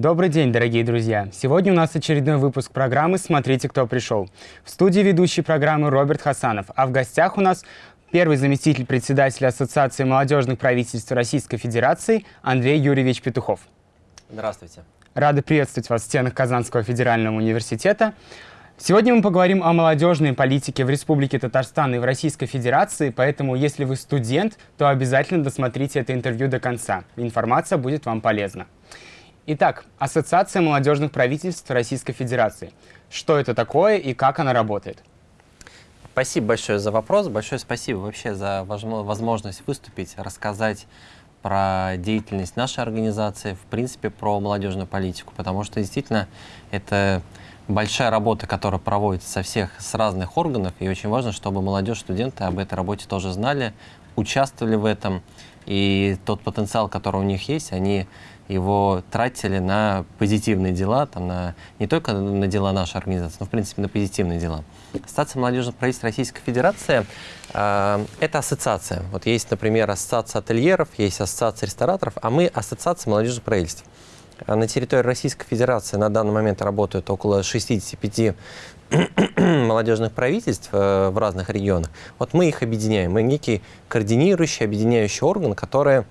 Добрый день, дорогие друзья! Сегодня у нас очередной выпуск программы «Смотрите, кто пришел». В студии ведущий программы Роберт Хасанов, а в гостях у нас первый заместитель председателя Ассоциации молодежных правительств Российской Федерации Андрей Юрьевич Петухов. Здравствуйте. Рады приветствовать вас в стенах Казанского федерального университета. Сегодня мы поговорим о молодежной политике в Республике Татарстан и в Российской Федерации, поэтому если вы студент, то обязательно досмотрите это интервью до конца. Информация будет вам полезна. Итак, Ассоциация молодежных правительств Российской Федерации. Что это такое и как она работает? Спасибо большое за вопрос, большое спасибо вообще за возможность выступить, рассказать про деятельность нашей организации, в принципе, про молодежную политику, потому что действительно это большая работа, которая проводится со всех, с разных органов, и очень важно, чтобы молодежь, студенты об этой работе тоже знали, участвовали в этом, и тот потенциал, который у них есть, они его тратили на позитивные дела, там, на, не только на дела нашей организации, но, в принципе, на позитивные дела. Ассоциация молодежных правительств Российской Федерации э, – это ассоциация. Вот есть, например, ассоциация ательеров, есть ассоциация рестораторов, а мы ассоциация молодежных правительств. А на территории Российской Федерации на данный момент работают около 65 молодежных правительств э, в разных регионах. Вот мы их объединяем. Мы некий координирующий, объединяющий орган, который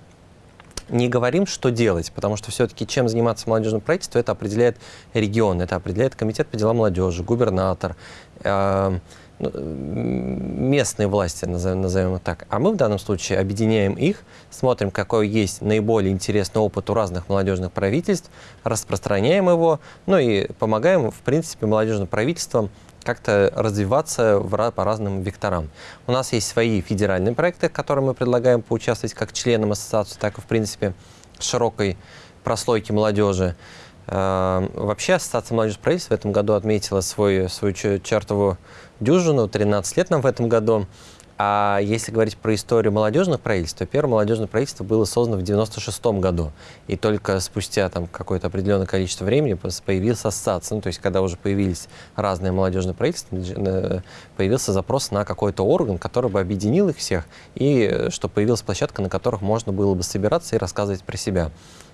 не говорим, что делать, потому что все-таки чем заниматься молодежным правительством, это определяет регион, это определяет комитет по делам молодежи, губернатор, э, местные власти, назовем, назовем их так. А мы в данном случае объединяем их, смотрим, какой есть наиболее интересный опыт у разных молодежных правительств, распространяем его, ну и помогаем, в принципе, молодежным правительствам как-то развиваться в, по разным векторам. У нас есть свои федеральные проекты, которые мы предлагаем поучаствовать как членам ассоциации, так и, в принципе, широкой прослойки молодежи. Э, вообще, Ассоциация молодежи правительства в этом году отметила свой, свою чертову дюжину, 13 лет нам в этом году. А если говорить про историю молодежных правительств, то первое молодежное правительство было создано в 96 году. И только спустя там какое-то определенное количество времени появился ассоциация. Ну, то есть, когда уже появились разные молодежные правительства, появился запрос на какой-то орган, который бы объединил их всех, и э, чтобы появилась площадка, на которых можно было бы собираться и рассказывать про себя.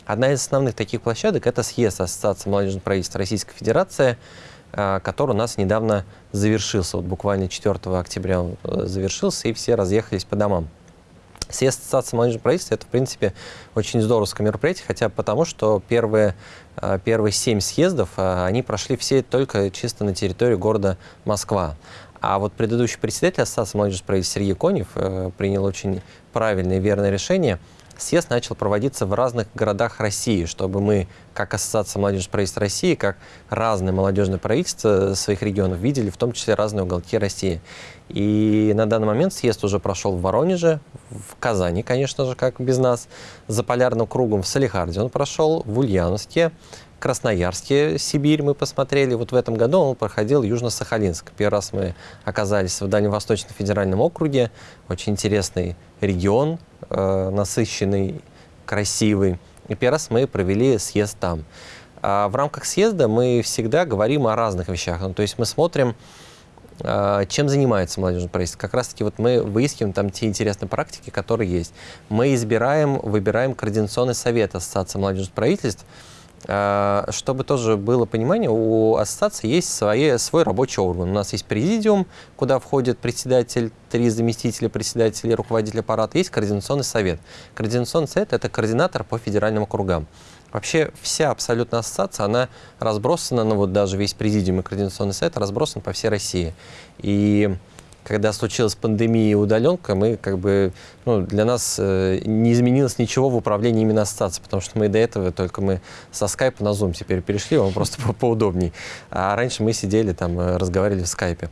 Одна из основных таких площадок – это съезд Ассоциации молодежных правительств Российской Федерации – который у нас недавно завершился. Вот буквально 4 октября он э, завершился, и все разъехались по домам. Съезд Ассоциации молодежного правительства – это, в принципе, очень здоровское мероприятие, хотя потому, что первые, э, первые семь съездов, они прошли все только чисто на территории города Москва. А вот предыдущий председатель Ассоциации молодежного правительства Сергей Конев принял очень правильное и верное решение – съезд начал проводиться в разных городах России, чтобы мы, как Ассоциация молодежных правительств России, как разные молодежные правительства своих регионов видели, в том числе разные уголки России. И на данный момент съезд уже прошел в Воронеже, в Казани, конечно же, как без нас, за полярным кругом в Салихарде он прошел, в Ульяновске, Красноярске, Сибирь мы посмотрели. Вот в этом году он проходил Южно-Сахалинск. Первый раз мы оказались в Дальневосточном федеральном округе. Очень интересный регион, э, насыщенный, красивый. И первый раз мы провели съезд там. А в рамках съезда мы всегда говорим о разных вещах. Ну, то есть мы смотрим, э, чем занимается молодежное правительство. Как раз-таки вот мы выискиваем там те интересные практики, которые есть. Мы избираем, выбираем Координационный совет Ассоциации молодежных правительств, чтобы тоже было понимание, у ассоциации есть свои, свой рабочий орган. У нас есть президиум, куда входит председатель, три заместителя председателя руководитель аппарата. Есть координационный совет. Координационный совет – это координатор по федеральным округам. Вообще вся абсолютно ассоциация, она разбросана, ну вот даже весь президиум и координационный совет разбросан по всей России. И когда случилась пандемия и удаленка, мы как бы, ну, для нас э, не изменилось ничего в управлении именно ассоциацией, потому что мы до этого только мы со скайпа на Zoom теперь перешли, он просто по поудобней. А раньше мы сидели там, э, разговаривали в скайпе.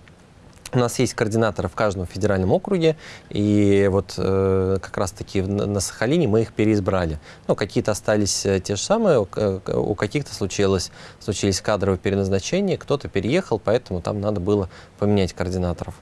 У нас есть координаторы в каждом федеральном округе, и вот э, как раз-таки на, Сахалине мы их переизбрали. Ну, какие-то остались э, те же самые, у, э, у каких-то случилось, случились кадровые переназначения, кто-то переехал, поэтому там надо было поменять координаторов.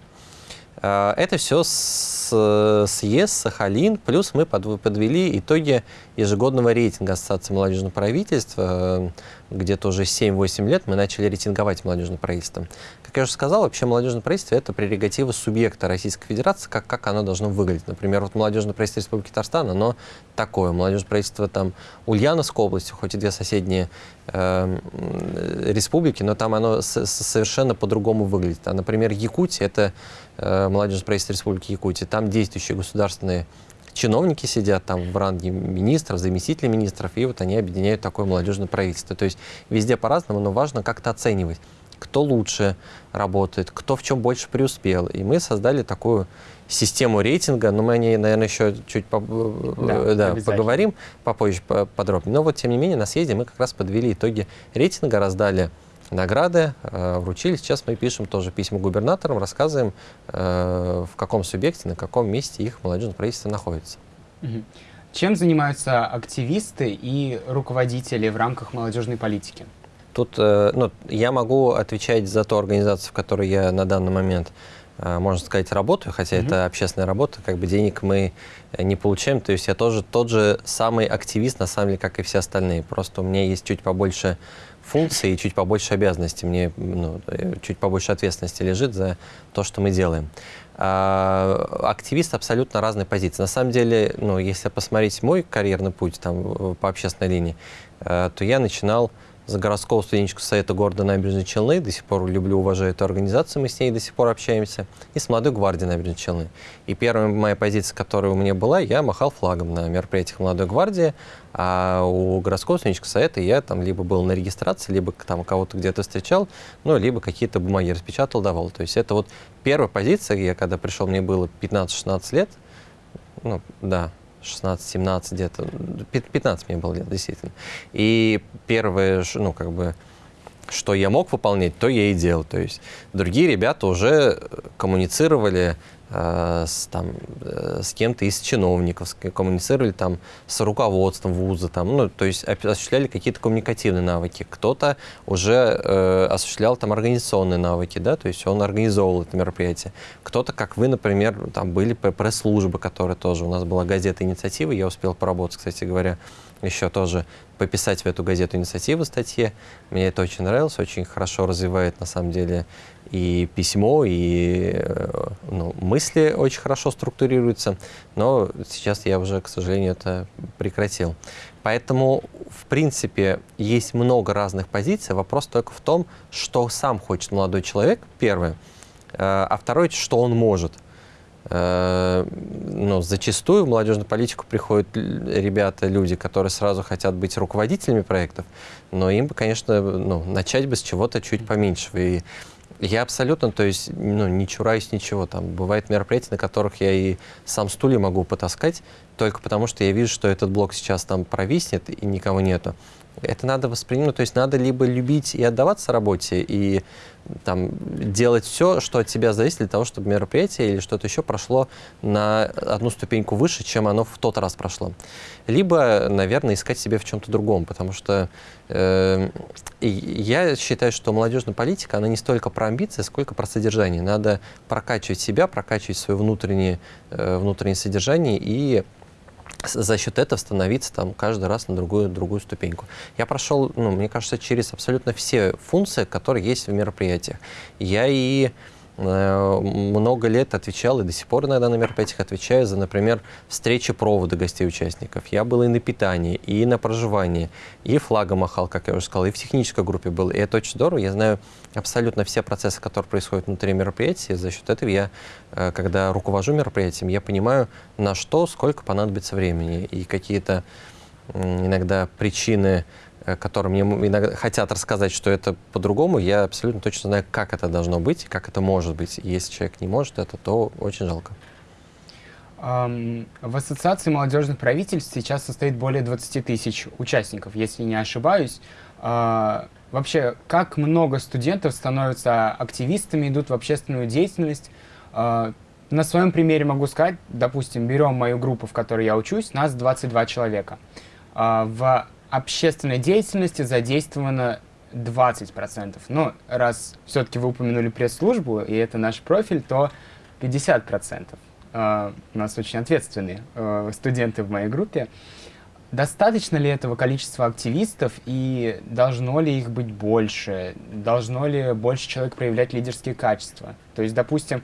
А, это все съезд, Сахалин, плюс мы подвели итоги ежегодного рейтинга Ассоциации молодежного правительства. Где-то уже 7-8 лет мы начали рейтинговать молодежное правительство. Как я уже сказал, вообще молодежное правительство – это прерогатива субъекта Российской Федерации, как, как оно должно выглядеть. Например, вот молодежное правительство Республики Татарстан, оно такое. Молодежное правительство там Ульяновской области, хоть и две соседние э, республики, но там оно совершенно по-другому выглядит. А, например, Якутия – это э, молодежное правительство Республики Якутия. Там действующие государственные чиновники сидят там в ранге министров, заместителей министров, и вот они объединяют такое молодежное правительство. То есть везде по-разному, но важно как-то оценивать, кто лучше работает, кто в чем больше преуспел. И мы создали такую систему рейтинга, но мы о ней, наверное, еще чуть по да, да, поговорим попозже подробнее. Но вот, тем не менее, на съезде мы как раз подвели итоги рейтинга, раздали награды э, вручили. Сейчас мы пишем тоже письма губернаторам, рассказываем, э, в каком субъекте, на каком месте их молодежное правительство находится. Чем занимаются активисты и руководители в рамках молодежной политики? Тут э, ну, я могу отвечать за ту организацию, в которой я на данный момент можно сказать, работаю, хотя mm -hmm. это общественная работа, как бы денег мы не получаем. То есть я тоже тот же самый активист, на самом деле, как и все остальные. Просто у меня есть чуть побольше функций и чуть побольше обязанностей, мне ну, чуть побольше ответственности лежит за то, что мы делаем. А, активист абсолютно разной позиции. На самом деле, ну, если посмотреть мой карьерный путь там, по общественной линии, э, то я начинал за городского студенческого совета города Набережной Челны. До сих пор люблю, уважаю эту организацию, мы с ней до сих пор общаемся. И с молодой гвардией Набережной Челны. И первая моя позиция, которая у меня была, я махал флагом на мероприятиях молодой гвардии, а у городского студенческого совета я там либо был на регистрации, либо там кого-то где-то встречал, ну, либо какие-то бумаги распечатал, давал. То есть это вот первая позиция, я когда пришел, мне было 15-16 лет, ну, да, 16-17 где-то, 15 мне было лет, действительно. И первое, ну, как бы, что я мог выполнять, то я и делал. То есть другие ребята уже коммуницировали Э, с, там, э, с кем-то из чиновников, коммуницировали там с руководством вуза, там, ну, то есть осуществляли какие-то коммуникативные навыки. Кто-то уже э, осуществлял там организационные навыки, да, то есть он организовывал это мероприятие. Кто-то, как вы, например, там были пресс-службы, которые тоже, у нас была газета «Инициатива», я успел поработать, кстати говоря, еще тоже пописать в эту газету инициативы статье. Мне это очень нравилось, очень хорошо развивает на самом деле и письмо, и э, ну, мысли очень хорошо структурируются, но сейчас я уже, к сожалению, это прекратил. Поэтому, в принципе, есть много разных позиций. Вопрос только в том, что сам хочет молодой человек, первое, э, а второе, что он может – ну, зачастую в молодежную политику приходят ребята, люди, которые сразу хотят быть руководителями проектов, но им бы, конечно, ну, начать бы с чего-то чуть поменьше. И я абсолютно, то есть, ну, не чураюсь ничего. Там бывают мероприятия, на которых я и сам стулья могу потаскать, только потому что я вижу, что этот блок сейчас там провиснет и никого нету это надо воспринимать, ну, то есть надо либо любить и отдаваться работе, и там, делать все, что от тебя зависит для того, чтобы мероприятие или что-то еще прошло на одну ступеньку выше, чем оно в тот раз прошло. Либо, наверное, искать себе в чем-то другом, потому что э, я считаю, что молодежная политика, она не столько про амбиции, сколько про содержание. Надо прокачивать себя, прокачивать свое внутреннее, э, внутреннее содержание и за счет этого становиться там каждый раз на другую, другую ступеньку. Я прошел, ну, мне кажется, через абсолютно все функции, которые есть в мероприятиях. Я и много лет отвечал и до сих пор иногда на мероприятиях отвечаю за, например, встречи провода гостей-участников. Я был и на питании, и на проживании, и флагом махал, как я уже сказал, и в технической группе был. И это очень здорово. Я знаю абсолютно все процессы, которые происходят внутри мероприятия. За счет этого я, э, когда руковожу мероприятием, я понимаю, на что, сколько понадобится времени. И какие-то иногда причины Э, которые мне иногда хотят рассказать, что это по-другому, я абсолютно точно знаю, как это должно быть, как это может быть. И если человек не может это, то очень жалко. В Ассоциации молодежных правительств сейчас состоит более 20 тысяч участников, если не ошибаюсь. А, вообще, как много студентов становятся активистами, идут в общественную деятельность? А, на своем примере могу сказать, допустим, берем мою группу, в которой я учусь, нас 22 человека. А, в общественной деятельности задействовано 20%. Но раз все-таки вы упомянули пресс-службу, и это наш профиль, то 50%. Uh, а, у нас очень ответственные uh, студенты в моей группе. Достаточно ли этого количества активистов и должно ли их быть больше? Должно ли больше человек проявлять лидерские качества? То есть, допустим,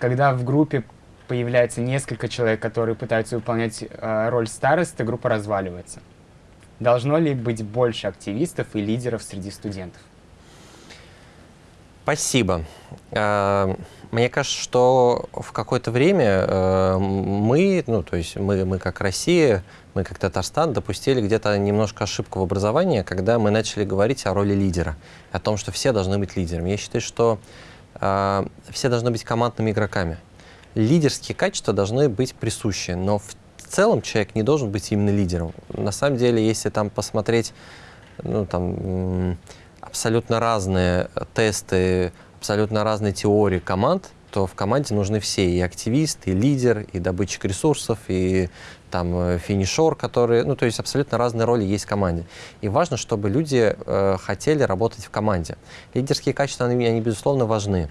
когда в группе появляется несколько человек, которые пытаются выполнять э, роль старосты, группа разваливается. Должно ли быть больше активистов и лидеров среди студентов? Спасибо. Э, мне кажется, что в какое-то время э, мы, ну, то есть мы, мы как Россия, мы как Татарстан допустили где-то немножко ошибку в образовании, когда мы начали говорить о роли лидера, о том, что все должны быть лидерами. Я считаю, что э, все должны быть командными игроками. Лидерские качества должны быть присущи, но в целом человек не должен быть именно лидером. На самом деле, если там посмотреть, ну, там, абсолютно разные тесты, абсолютно разные теории команд, то в команде нужны все, и активист, и лидер, и добытчик ресурсов, и там э, финишер, которые, ну, то есть абсолютно разные роли есть в команде. И важно, чтобы люди э, хотели работать в команде. Лидерские качества, они, они безусловно, важны.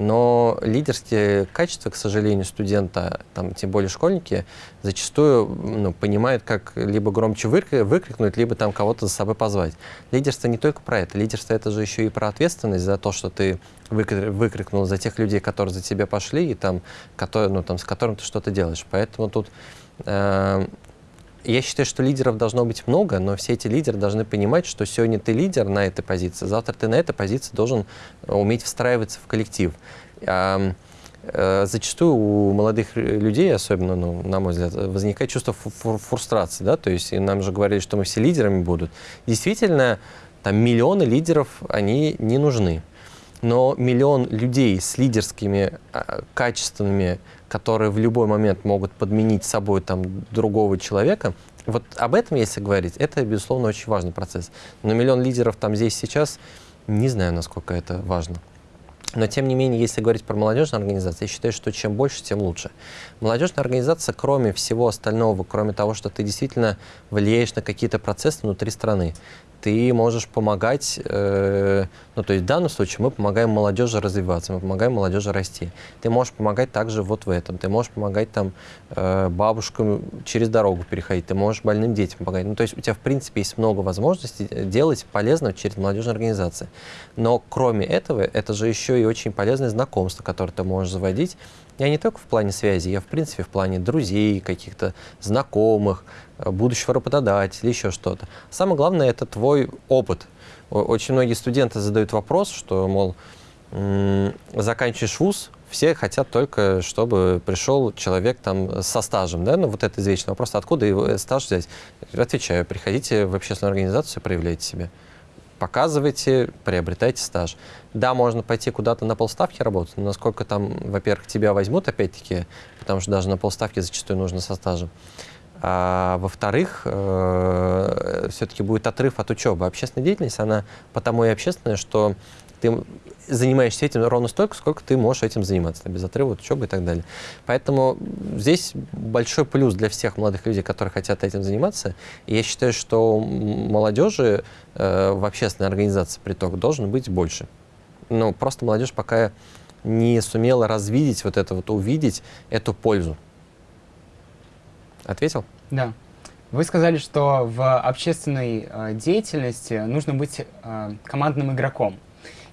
Но лидерские качества, к сожалению, студента, там, тем более школьники, зачастую ну, понимают, как либо громче выкрикнуть, либо там кого-то за собой позвать. Лидерство не только про это. Лидерство — это же еще и про ответственность за то, что ты выкрикнул за тех людей, которые за тебя пошли, и там, которые, ну, там, с которым ты что-то делаешь. Поэтому тут э, я считаю, что лидеров должно быть много, но все эти лидеры должны понимать, что сегодня ты лидер на этой позиции, завтра ты на этой позиции должен уметь встраиваться в коллектив. А, зачастую у молодых людей, особенно, ну, на мой взгляд, возникает чувство фрустрации, да, то есть нам же говорили, что мы все лидерами будут. Действительно, там миллионы лидеров, они не нужны. Но миллион людей с лидерскими а, качествами, которые в любой момент могут подменить собой там, другого человека, вот об этом, если говорить, это, безусловно, очень важный процесс. Но миллион лидеров там здесь сейчас, не знаю, насколько это важно. Но, тем не менее, если говорить про молодежную организацию, я считаю, что чем больше, тем лучше. Молодежная организация, кроме всего остального, кроме того, что ты действительно влияешь на какие-то процессы внутри страны, ты можешь помогать, э, ну, то есть в данном случае мы помогаем молодежи развиваться, мы помогаем молодежи расти. Ты можешь помогать также вот в этом, ты можешь помогать там э, бабушкам через дорогу переходить, ты можешь больным детям помогать. Ну, то есть у тебя, в принципе, есть много возможностей делать полезного через молодежные организации. Но кроме этого, это же еще и очень полезное знакомство, которое ты можешь заводить, я не только в плане связи, я в принципе в плане друзей, каких-то знакомых, э, будущего работодателя, еще что-то. Самое главное – это твой опыт. Очень многие студенты задают вопрос, что, мол, заканчиваешь вуз, все хотят только, чтобы пришел человек там со стажем, да, ну вот это извечный вопрос, откуда его э, стаж взять? Отвечаю, приходите в общественную организацию, проявляйте себя показывайте, приобретайте стаж. Да, можно пойти куда-то на полставки работать, но насколько там, во-первых, тебя возьмут, опять-таки, потому что даже на полставки зачастую нужно со стажем. А, во-вторых, э, все-таки будет отрыв от учебы. Общественная деятельность, она потому и общественная, что ты занимаешься этим ровно столько, сколько ты можешь этим заниматься, без отрыва от учебы и так далее. Поэтому здесь большой плюс для всех молодых людей, которые хотят этим заниматься. И я считаю, что молодежи э, в общественной организации «Приток» должен быть больше. Но просто молодежь пока не сумела развидеть вот это вот, увидеть эту пользу. Ответил? Да. Вы сказали, что в общественной э, деятельности нужно быть э, командным игроком.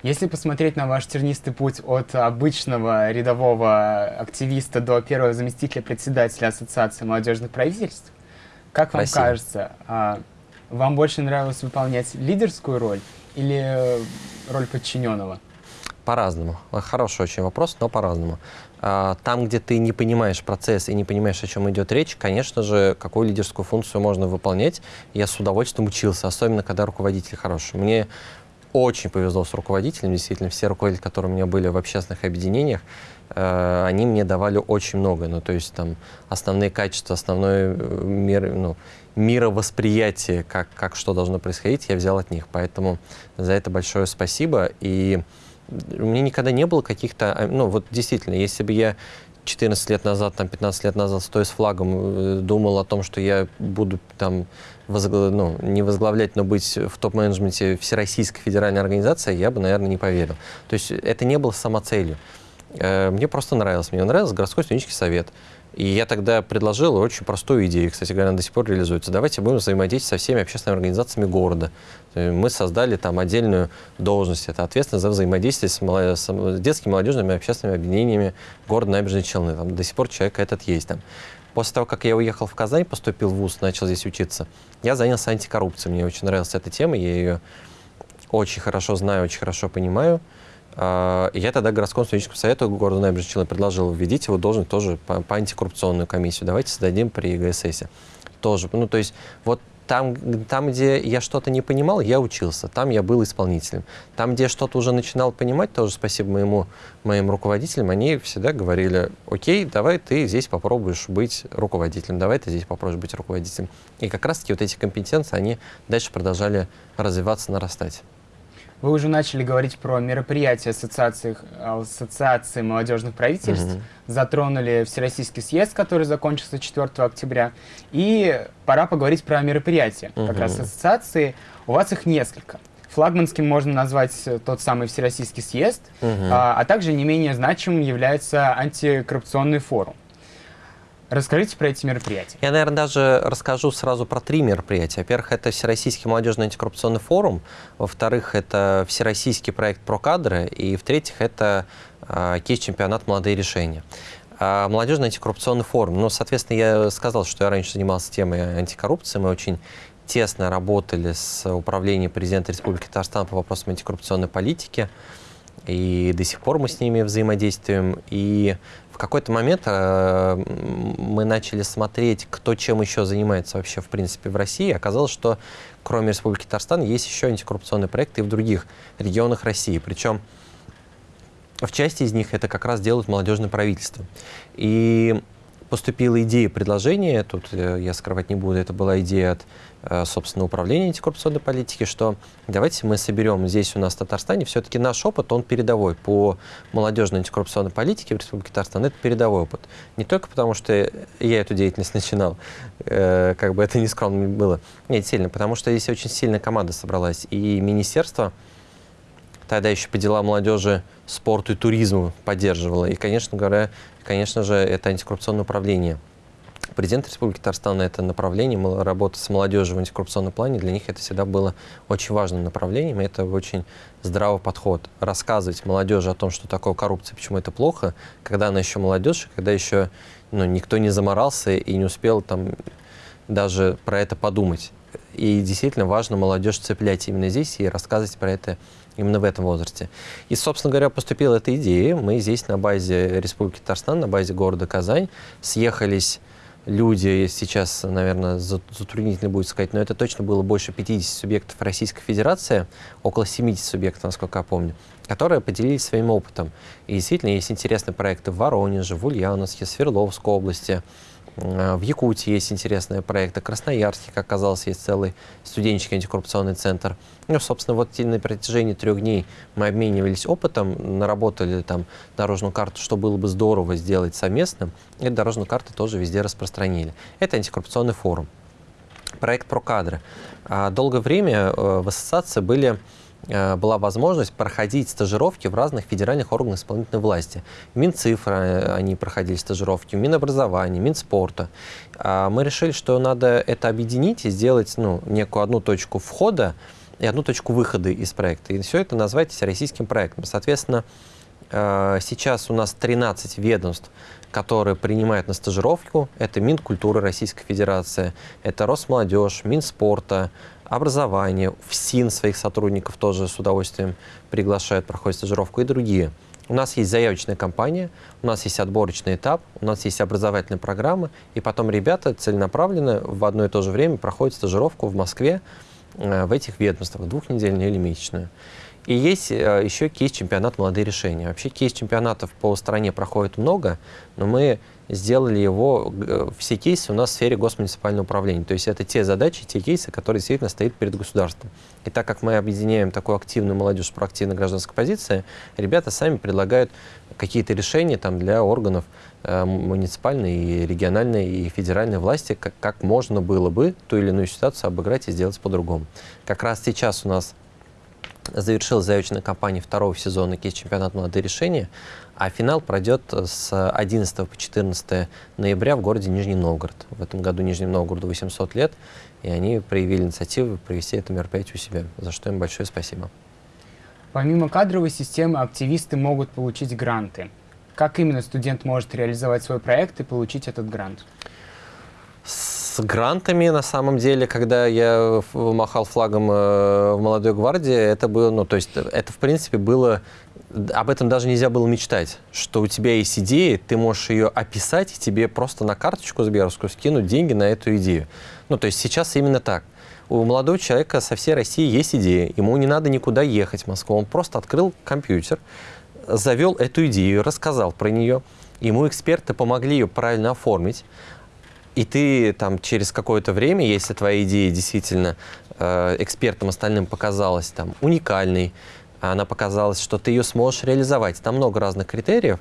Если посмотреть на ваш тернистый путь от обычного рядового активиста до первого заместителя председателя Ассоциации молодежных правительств, как вам Спасибо. кажется, а, вам больше нравилось выполнять лидерскую роль или роль подчиненного? По-разному. Хороший очень вопрос, но по-разному. А, там, где ты не понимаешь процесс и не понимаешь, о чем идет речь, конечно же, какую лидерскую функцию можно выполнять. Я с удовольствием учился, особенно когда руководитель хороший. Мне очень повезло с руководителем, действительно, все руководители, которые у меня были в общественных объединениях, э, они мне давали очень много, ну, то есть там основные качества, основное э, мир, ну, мировосприятие, как, как что должно происходить, я взял от них, поэтому за это большое спасибо, и у меня никогда не было каких-то, а, ну, вот действительно, если бы я 14 лет назад, там, 15 лет назад, стоя с флагом, э, думал о том, что я буду там возгла... ну, не возглавлять, но быть в топ-менеджменте Всероссийской федеральной организации, я бы, наверное, не поверил. То есть это не было самоцелью. Э, мне просто нравилось. Мне нравился городской студенческий совет. И я тогда предложил очень простую идею, кстати говоря, она до сих пор реализуется. Давайте будем взаимодействовать со всеми общественными организациями города. Мы создали там отдельную должность, это ответственность за взаимодействие с, молод... с детскими, молодежными общественными объединениями города Набережной Челны. Там до сих пор человек этот есть там. После того, как я уехал в Казань, поступил в ВУЗ, начал здесь учиться, я занялся антикоррупцией. Мне очень нравилась эта тема, я ее очень хорошо знаю, очень хорошо понимаю. А, я тогда городскому студенческому совету города Набережной Челны предложил введите его должность тоже по, по антикоррупционную комиссию. Давайте создадим при ГСС. Тоже. Ну, то есть вот там, там, где я что-то не понимал, я учился. Там я был исполнителем. Там, где я что-то уже начинал понимать, тоже спасибо моему, моим руководителям, они всегда говорили, окей, давай ты здесь попробуешь быть руководителем, давай ты здесь попробуешь быть руководителем. И как раз-таки вот эти компетенции, они дальше продолжали развиваться, нарастать. Вы уже начали говорить про мероприятия ассоциации, ассоциации молодежных правительств, угу. затронули Всероссийский съезд, который закончился 4 октября, и пора поговорить про мероприятия. Угу. Как раз ассоциации, у вас их несколько. Флагманским можно назвать тот самый Всероссийский съезд, угу. а, а также не менее значимым является антикоррупционный форум. Расскажите про эти мероприятия. Я, наверное, даже расскажу сразу про три мероприятия. Во-первых, это Всероссийский молодежный антикоррупционный форум. Во-вторых, это Всероссийский проект «Прокадры». И в-третьих, это э, кейс-чемпионат «Молодые решения». А молодежный антикоррупционный форум. Ну, соответственно, я сказал, что я раньше занимался темой антикоррупции. Мы очень тесно работали с управлением президента Республики Татарстан по вопросам антикоррупционной политики. И до сих пор мы с ними взаимодействуем. И в какой-то момент э, мы начали смотреть, кто чем еще занимается вообще, в принципе, в России. Оказалось, что кроме Республики Татарстан есть еще антикоррупционные проекты и в других регионах России. Причем в части из них это как раз делают молодежное правительство. И поступила идея предложения, тут э, я скрывать не буду, это была идея от собственно, управления антикоррупционной политики, что давайте мы соберем здесь у нас в Татарстане, все-таки наш опыт, он передовой по молодежной антикоррупционной политике в Республике Татарстан, это передовой опыт. Не только потому, что я эту деятельность начинал, э, как бы это ни скромно было, нет, сильно, потому что здесь очень сильная команда собралась, и министерство тогда еще по делам молодежи, спорту и туризму поддерживало, и, конечно говоря, конечно же, это антикоррупционное управление – Президент Республики Татарстан это направление, работа с молодежью в антикоррупционном плане, для них это всегда было очень важным направлением, и это очень здравый подход. Рассказывать молодежи о том, что такое коррупция, почему это плохо, когда она еще молодежь, когда еще ну, никто не заморался и не успел там даже про это подумать. И действительно важно молодежь цеплять именно здесь и рассказывать про это именно в этом возрасте. И, собственно говоря, поступила эта идея. Мы здесь на базе Республики Татарстан, на базе города Казань съехались люди, сейчас, наверное, затруднительно будет сказать, но это точно было больше 50 субъектов Российской Федерации, около 70 субъектов, насколько я помню, которые поделились своим опытом. И действительно есть интересные проекты в Воронеже, в Ульяновске, Свердловской области, в Якутии есть интересные проекты, в Красноярске, как оказалось, есть целый студенческий антикоррупционный центр. Ну, собственно, вот на протяжении трех дней мы обменивались опытом, наработали там дорожную карту, что было бы здорово сделать совместно, и дорожную карту тоже везде распространили. Это антикоррупционный форум. Проект про кадры. А долгое время э, в ассоциации были была возможность проходить стажировки в разных федеральных органах исполнительной власти. Минцифра э, они проходили стажировки, Минобразования, Минспорта. А мы решили, что надо это объединить и сделать ну, некую одну точку входа и одну точку выхода из проекта. И все это назвать всероссийским проектом. Соответственно, э, сейчас у нас 13 ведомств, которые принимают на стажировку. Это Минкультуры Российской Федерации, это Росмолодежь, Минспорта, образование, в СИН своих сотрудников тоже с удовольствием приглашают, проходят стажировку и другие. У нас есть заявочная кампания, у нас есть отборочный этап, у нас есть образовательная программа, и потом ребята целенаправленно в одно и то же время проходят стажировку в Москве э, в этих ведомствах, двухнедельную или месячную. И есть э, еще кейс-чемпионат «Молодые решения». Вообще кейс-чемпионатов по стране проходит много, но мы сделали его, э, все кейсы у нас в сфере госмуниципального управления. То есть это те задачи, те кейсы, которые действительно стоят перед государством. И так как мы объединяем такую активную молодежь с проактивной гражданской позицией, ребята сами предлагают какие-то решения там, для органов э, муниципальной, и региональной и федеральной власти, как, как можно было бы ту или иную ситуацию обыграть и сделать по-другому. Как раз сейчас у нас завершилась заявочная кампания второго сезона кейс чемпионата «Молодые решения». А финал пройдет с 11 по 14 ноября в городе Нижний Новгород. В этом году Нижнему Новгороду 800 лет, и они проявили инициативу провести это мероприятие у себя, за что им большое спасибо. Помимо кадровой системы, активисты могут получить гранты. Как именно студент может реализовать свой проект и получить этот грант? С грантами, на самом деле, когда я махал флагом э, в молодой гвардии, это было, ну, то есть это, в принципе, было об этом даже нельзя было мечтать, что у тебя есть идея, ты можешь ее описать, и тебе просто на карточку Сберовскую скинуть деньги на эту идею. Ну, то есть сейчас именно так. У молодого человека со всей России есть идея, ему не надо никуда ехать в Москву, он просто открыл компьютер, завел эту идею, рассказал про нее, ему эксперты помогли ее правильно оформить, и ты там через какое-то время, если твоя идея действительно э, экспертам остальным показалась там уникальной, она показалась, что ты ее сможешь реализовать. Там много разных критериев.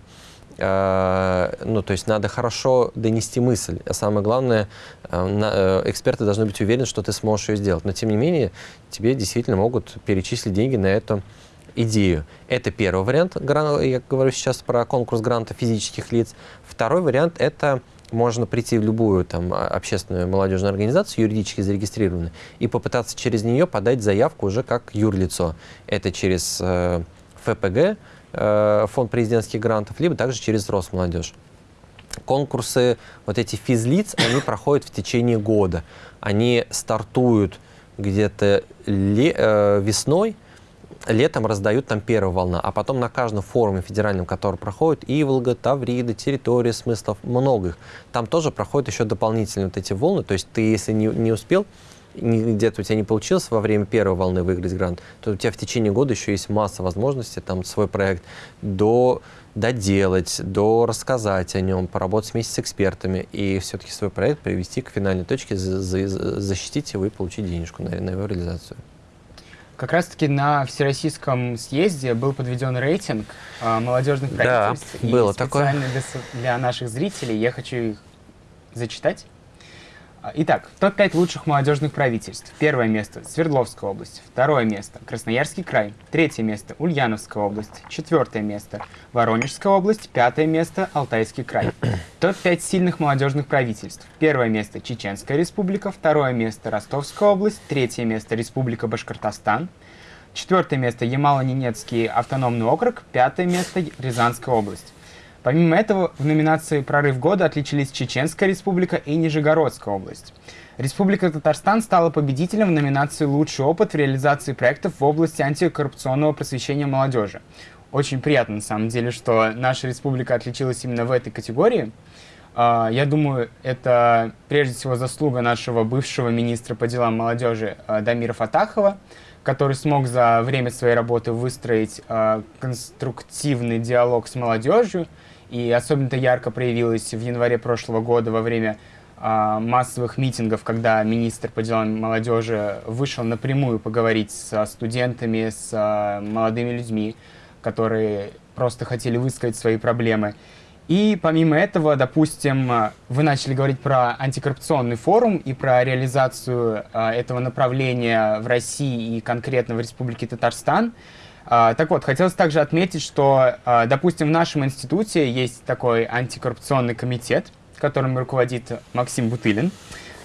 Э, ну, то есть надо хорошо донести мысль. А самое главное, э, э, эксперты должны быть уверены, что ты сможешь ее сделать. Но, тем не менее, тебе действительно могут перечислить деньги на эту идею. Это первый вариант. Я говорю сейчас про конкурс гранта физических лиц. Второй вариант – это можно прийти в любую там, а, общественную молодежную организацию, юридически зарегистрированную, и попытаться через нее подать заявку уже как юрлицо. Это через э, ФПГ, э, Фонд президентских грантов, либо также через Росмолодежь. Конкурсы, вот эти физлиц, они проходят в течение года. Они стартуют где-то э, весной, летом раздают там первая волна, а потом на каждом форуме федеральном, который проходит, Иволга, Таврида, территория смыслов, много их, там тоже проходят еще дополнительные вот эти волны, то есть ты, если не, не успел, где-то у тебя не получилось во время первой волны выиграть грант, то у тебя в течение года еще есть масса возможностей там свой проект до доделать, до рассказать о нем, поработать вместе с экспертами и все-таки свой проект привести к финальной точке, защитить его и получить денежку на, на его реализацию. Как раз-таки на Всероссийском съезде был подведен рейтинг э, молодежных правительств. Да, было такое. Специально для, для наших зрителей я хочу их зачитать. А, итак, топ-5 лучших молодежных правительств. Первое место – Свердловская область. Второе место – Красноярский край. Третье место – Ульяновская область. Четвертое место – Воронежская область. Пятое место – Алтайский край. Топ-5 сильных молодежных правительств. Первое место – Чеченская республика. Второе место – Ростовская область. Третье место – Республика Башкортостан. Четвертое место – Ямало-Ненецкий автономный округ. Пятое место – Рязанская область. Помимо этого, в номинации «Прорыв года» отличились Чеченская республика и Нижегородская область. Республика Татарстан стала победителем в номинации «Лучший опыт в реализации проектов в области антикоррупционного просвещения молодежи». Очень приятно, на самом деле, что наша республика отличилась именно в этой категории. А, я думаю, это прежде всего заслуга нашего бывшего министра по делам молодежи а, Дамира Фатахова, который смог за время своей работы выстроить а, конструктивный диалог с молодежью, и особенно это ярко проявилось в январе прошлого года во время а, массовых митингов, когда министр по делам молодежи вышел напрямую поговорить со студентами, с а, молодыми людьми, которые просто хотели высказать свои проблемы. И помимо этого, допустим, вы начали говорить про антикоррупционный форум и про реализацию э, этого направления в России и конкретно в Республике Татарстан. А, так вот, хотелось также отметить, что, а, допустим, в нашем институте есть такой антикоррупционный комитет, которым руководит Максим Бутылин.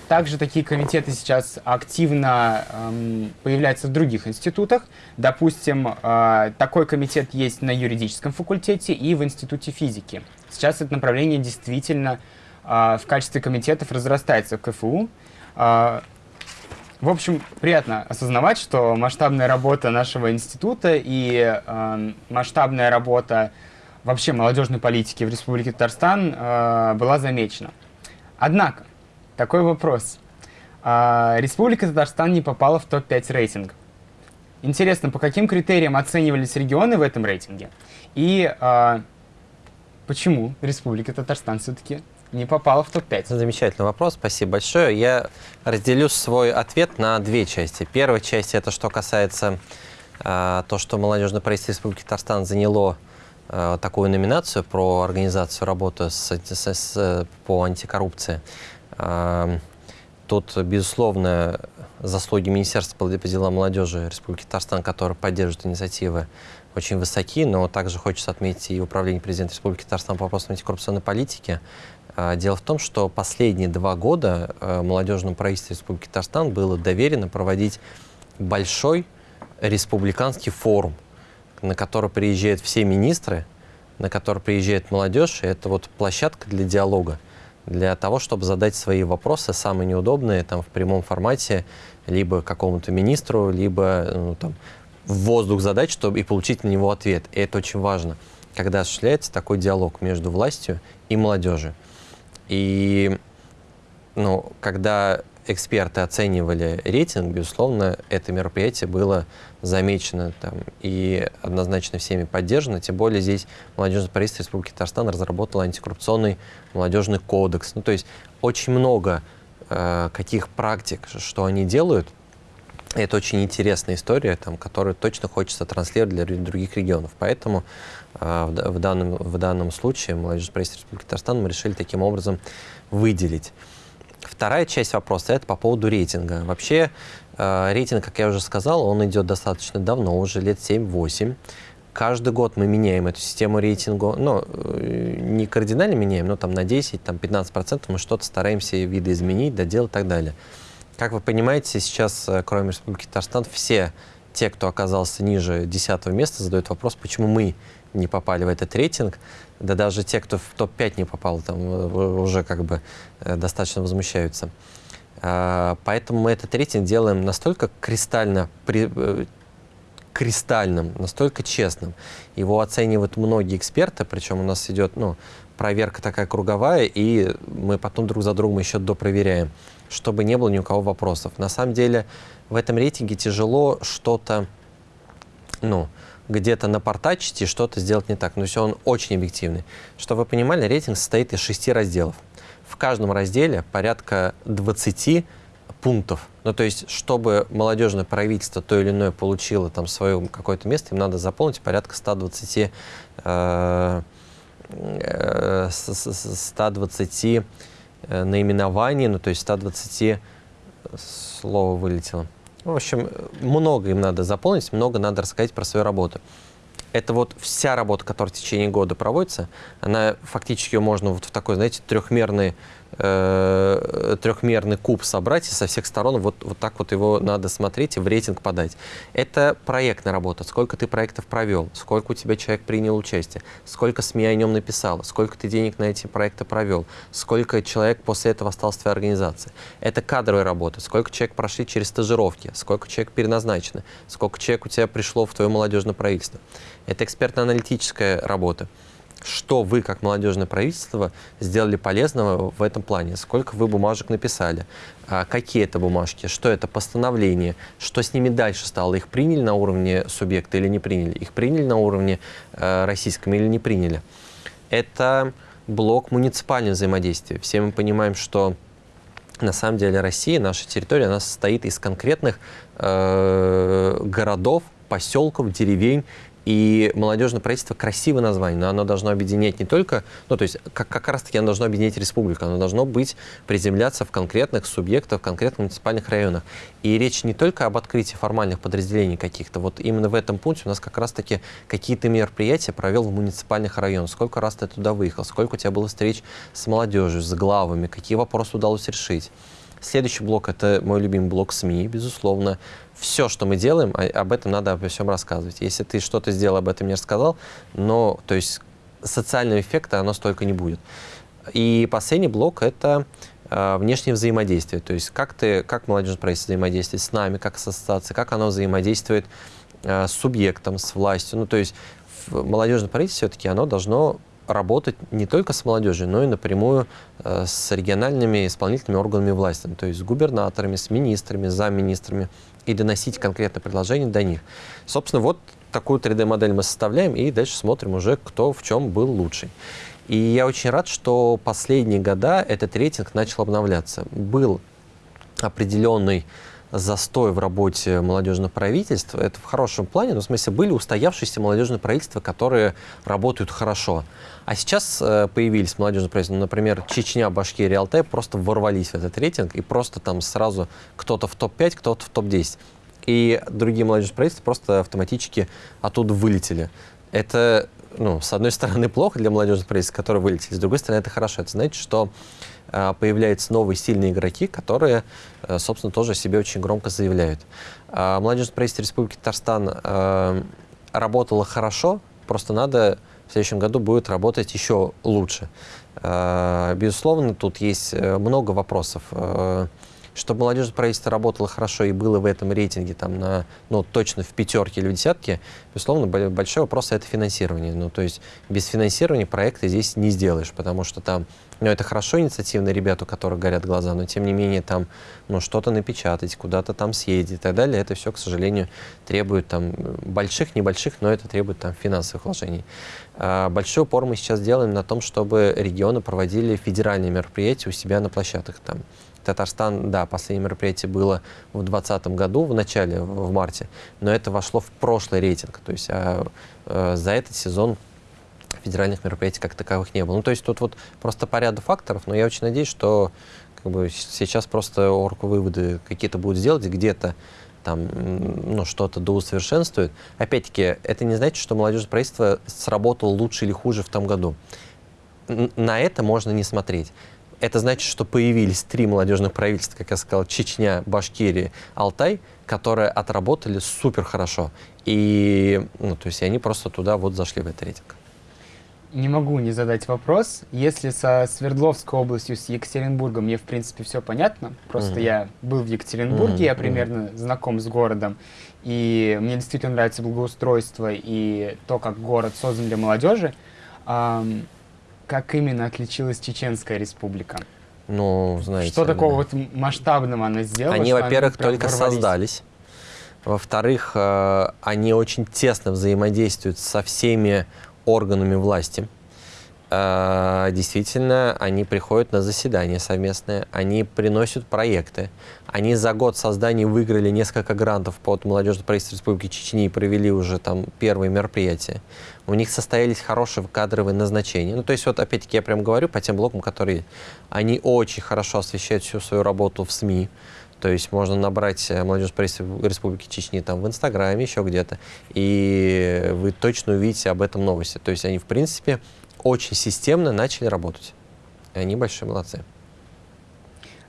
Также такие комитеты сейчас активно эм, появляются в других институтах. Допустим, э, такой комитет есть на юридическом факультете и в институте физики. Сейчас это направление действительно э, в качестве комитетов разрастается в КФУ. Э, в общем, приятно осознавать, что масштабная работа нашего института и э, масштабная работа вообще молодежной политики в Республике Татарстан э, была замечена. Однако, такой вопрос. Э, Республика Татарстан не попала в топ-5 рейтинга. Интересно, по каким критериям оценивались регионы в этом рейтинге? И э, почему Республика Татарстан все-таки не попала в топ-5. Замечательный вопрос, спасибо большое. Я разделю свой ответ на две части. Первая часть – это что касается э, то, что молодежное правительство Республики Татарстан заняло э, такую номинацию про организацию работы с, с, с, по антикоррупции. Э, тут, безусловно, заслуги Министерства по делам молодежи Республики Татарстан, которое поддерживает инициативы очень высоки, но также хочется отметить и Управление президента Республики Татарстан по вопросам антикоррупционной политики. А, дело в том, что последние два года э, молодежному правительству Республики Татарстан было доверено проводить большой республиканский форум, на который приезжают все министры, на который приезжает молодежь, это вот площадка для диалога, для того, чтобы задать свои вопросы, самые неудобные, там, в прямом формате, либо какому-то министру, либо ну, там, в воздух задать, чтобы и получить на него ответ. И это очень важно, когда осуществляется такой диалог между властью и молодежью. И ну, когда эксперты оценивали рейтинг, безусловно, это мероприятие было замечено там, и однозначно всеми поддержано. Тем более здесь молодежное правительство Республики Татарстан разработало антикоррупционный молодежный кодекс. Ну, то есть очень много э, каких практик, что они делают, это очень интересная история, там, которую точно хочется транслировать для других регионов. Поэтому э, в, данном, в данном случае молодежное правительство Республики Татарстан мы решили таким образом выделить. Вторая часть вопроса – это по поводу рейтинга. Вообще, э, рейтинг, как я уже сказал, он идет достаточно давно, уже лет 7-8. Каждый год мы меняем эту систему рейтинга, ну, э, не кардинально меняем, но там на 10-15% мы что-то стараемся видоизменить, доделать и так далее. Как вы понимаете, сейчас, э, кроме Республики Татарстан, все те, кто оказался ниже 10 места, задают вопрос, почему мы не попали в этот рейтинг. Да даже те, кто в топ-5 не попал, там э, уже как бы э, достаточно возмущаются. А, поэтому мы этот рейтинг делаем настолько кристально, кристальным, настолько честным. Его оценивают многие эксперты, причем у нас идет ну, проверка такая круговая, и мы потом друг за другом еще допроверяем, чтобы не было ни у кого вопросов. На самом деле в этом рейтинге тяжело что-то, ну, где-то напортачить и что-то сделать не так. Но все он очень объективный. Чтобы вы понимали, рейтинг состоит из шести разделов. В каждом разделе порядка 20 пунктов. Ну, то есть, чтобы молодежное правительство то или иное получило там свое какое-то место, им надо заполнить порядка 120, э, 120 э, наименований, ну, то есть 120 слово вылетело. В общем, много им надо заполнить, много надо рассказать про свою работу. Это вот вся работа, которая в течение года проводится, она фактически можно вот в такой, знаете, трехмерный э, трехмерный куб собрать и со всех сторон вот, вот так вот его надо смотреть и в рейтинг подать. Это проектная работа. Сколько ты проектов провел, сколько у тебя человек принял участие, сколько СМИ о нем написало, сколько ты денег на эти проекты провел, сколько человек после этого остался в твоей организации. Это кадровая работа. Сколько человек прошли через стажировки, сколько человек переназначено, сколько человек у тебя пришло в твое молодежное правительство. Это экспертно-аналитическая работа что вы, как молодежное правительство, сделали полезного в этом плане, сколько вы бумажек написали, а какие это бумажки, что это постановление, что с ними дальше стало, их приняли на уровне субъекта или не приняли, их приняли на уровне э, российском или не приняли. Это блок муниципального взаимодействия. Все мы понимаем, что на самом деле Россия, наша территория, она состоит из конкретных э, городов, поселков, деревень, и молодежное правительство красивое название, но оно должно объединять не только, ну то есть как, как раз таки оно должно объединять республику, оно должно быть, приземляться в конкретных субъектах, в конкретных муниципальных районах. И речь не только об открытии формальных подразделений каких-то, вот именно в этом пункте у нас как раз таки какие-то мероприятия провел в муниципальных районах, сколько раз ты туда выехал, сколько у тебя было встреч с молодежью, с главами, какие вопросы удалось решить. Следующий блок – это мой любимый блок СМИ, безусловно. Все, что мы делаем, об этом надо обо всем рассказывать. Если ты что-то сделал, об этом не рассказал, но, то есть, социального эффекта оно столько не будет. И последний блок – это э, внешнее взаимодействие. То есть, как, ты, как молодежное правительство взаимодействует с нами, как с ассоциацией, как оно взаимодействует э, с субъектом, с властью. Ну, то есть, молодежное правительство все-таки оно должно работать не только с молодежью, но и напрямую э, с региональными исполнительными органами власти, то есть с губернаторами, с министрами, замминистрами, и доносить конкретное предложение до них. Собственно, вот такую 3D-модель мы составляем, и дальше смотрим уже, кто в чем был лучший. И я очень рад, что последние года этот рейтинг начал обновляться. Был определенный застой в работе молодежного правительства. Это в хорошем плане, но в смысле были устоявшиеся молодежные правительства, которые работают хорошо. А сейчас э, появились молодежные правительства, ну, например, Чечня, Башкирия, Алтай просто ворвались в этот рейтинг и просто там сразу кто-то в топ-5, кто-то в топ-10. и другие молодежные правительства просто автоматически оттуда вылетели. Это, ну, с одной стороны, плохо для молодежных правительств, которые вылетели, с другой стороны, это хорошо. Это значит, что э, появляются новые сильные игроки, которые, собственно, тоже о себе очень громко заявляют. Э, молодежное правительство Республики Татарстан э, работало хорошо, просто надо в следующем году будет работать еще лучше. Э, безусловно, тут есть э, много вопросов. Э, чтобы молодежное правительство работало хорошо и было в этом рейтинге там, на, ну, точно в пятерке или в десятке, безусловно, большой вопрос — это финансирование. Ну, то есть без финансирования проекты здесь не сделаешь, потому что там ну, это хорошо инициативные ребята, у которых горят глаза, но тем не менее там ну, что-то напечатать, куда-то там съездить и так далее, это все, к сожалению, требует там больших, небольших, но это требует там финансовых вложений. А, большой упор мы сейчас делаем на том, чтобы регионы проводили федеральные мероприятия у себя на площадках. Там. Татарстан, да, последнее мероприятие было в 2020 году, в начале, в марте, но это вошло в прошлый рейтинг. То есть а, а, за этот сезон федеральных мероприятий как таковых не было. Ну, то есть тут вот просто по ряду факторов, но я очень надеюсь, что как бы, сейчас просто орг выводы какие-то будут сделать, где-то там ну, что-то доусовершенствует. Опять-таки, это не значит, что молодежное правительство сработало лучше или хуже в том году. На это можно не смотреть. Это значит, что появились три молодежных правительства, как я сказал, Чечня, Башкирия, Алтай, которые отработали супер хорошо. И, ну, то есть они просто туда вот зашли в этот рейтинг. Не могу не задать вопрос. Если со Свердловской областью, с Екатеринбургом мне, в принципе, все понятно. Просто mm-hmm. я был в Екатеринбурге, mm-hmm. я примерно mm-hmm. знаком с городом. И мне действительно нравится благоустройство и то, как город создан для молодежи. Эм, как именно отличилась Чеченская республика? Ну, знаете... Что такого вот масштабного она сделала? Они, во-первых, только ворвались? создались. Во-вторых, э, они очень тесно взаимодействуют со всеми органами власти. А, действительно, они приходят на заседания совместные, они приносят проекты. Они за год создания выиграли несколько грантов под молодежное правительство Республики Чечни и провели уже там первые мероприятия. У них состоялись хорошие кадровые назначения. Ну, то есть, вот опять-таки я прям говорю по тем блокам, которые... Они очень хорошо освещают всю свою работу в СМИ. То есть можно набрать э, молодежь правительства Республики Чечни там в Инстаграме, еще где-то, и вы точно увидите об этом новости. То есть они, в принципе, очень системно начали работать. И они большие молодцы.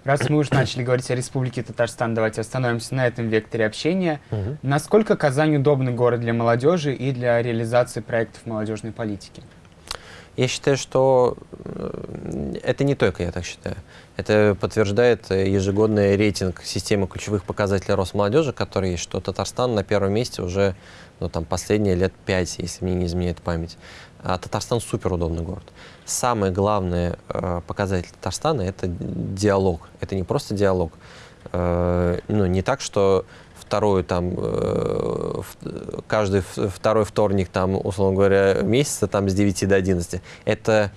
Раз мы уже начали говорить о Республике Татарстан, давайте остановимся на этом векторе общения. Угу. Насколько Казань удобный город для молодежи и для реализации проектов молодежной политики? Я считаю, что э, это не только я так считаю. Это подтверждает э, ежегодный рейтинг системы ключевых показателей Росмолодежи, который есть, что Татарстан на первом месте уже ну, там, последние лет пять, если мне не изменяет память. А Татарстан супер удобный город. Самый главный э, показатель Татарстана – это диалог. Это не просто диалог. Э, ну, не так, что вторую там э, каждый второй вторник там условно говоря месяца там с 9 до 11 это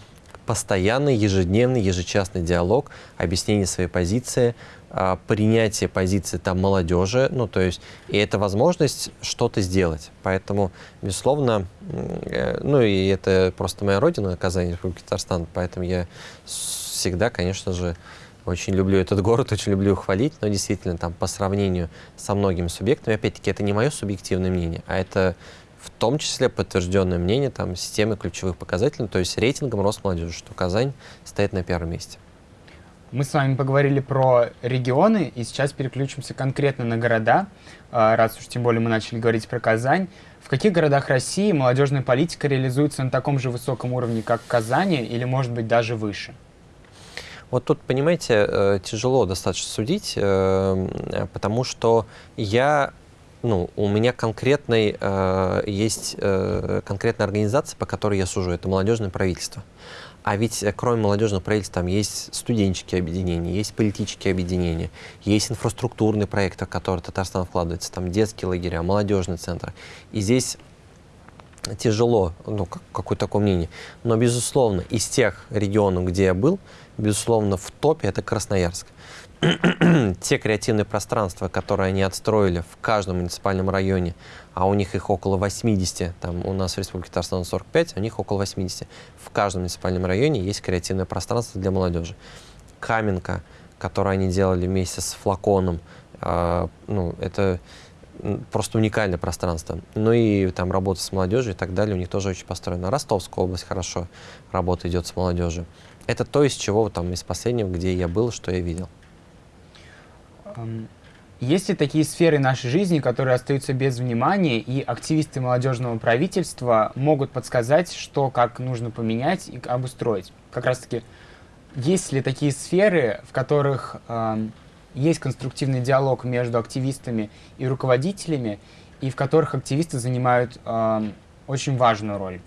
постоянный ежедневный ежечасный диалог объяснение своей позиции а, принятие позиции там молодежи. Ну то есть и это возможность что-то сделать. Поэтому безусловно э, ну и это просто моя родина Казань Республика Татарстан поэтому я всегда конечно же очень люблю этот город, очень люблю хвалить, но действительно там по сравнению со многими субъектами, опять-таки, это не мое субъективное мнение, а это в том числе подтвержденное мнение там, системы ключевых показателей, то есть рейтингом Росмолодежи, что Казань стоит на первом месте. Мы с вами поговорили про регионы, и сейчас переключимся конкретно на города, а, раз уж тем более мы начали говорить про Казань. В каких городах России молодежная политика реализуется на таком же высоком уровне, как в Казани, или, может быть, даже выше? Вот тут, понимаете, э, тяжело достаточно судить, э, потому что я ну, у меня конкретный, э, есть конкретная организация, по которой я сужу, это молодежное правительство. А ведь кроме молодежного правительства там есть студенческие объединения, есть политические объединения, есть инфраструктурные проекты, в которые Татарстан вкладывается, там детские лагеря, молодежный центр. И здесь тяжело, ну, как, какое такое мнение. Но, безусловно, из тех регионов, где я был, безусловно, в топе это Красноярск. Те креативные пространства, которые они отстроили в каждом муниципальном районе, а у них их около 80, там у нас в Республике Татарстан 45, а у них около 80. В каждом муниципальном районе есть креативное пространство для молодежи. Каменка, которую они делали вместе с флаконом, э, ну, это просто уникальное пространство. Ну и там работа с молодежью и так далее у них тоже очень построена. Ростовская область хорошо работа идет с молодежью. Это то, из чего там из последнего, где я был, что я видел. Есть ли такие сферы нашей жизни, которые остаются без внимания, и активисты молодежного правительства могут подсказать, что как нужно поменять и обустроить? Как раз-таки, есть ли такие сферы, в которых э, есть конструктивный диалог между активистами и руководителями, и в которых активисты занимают э, очень важную роль?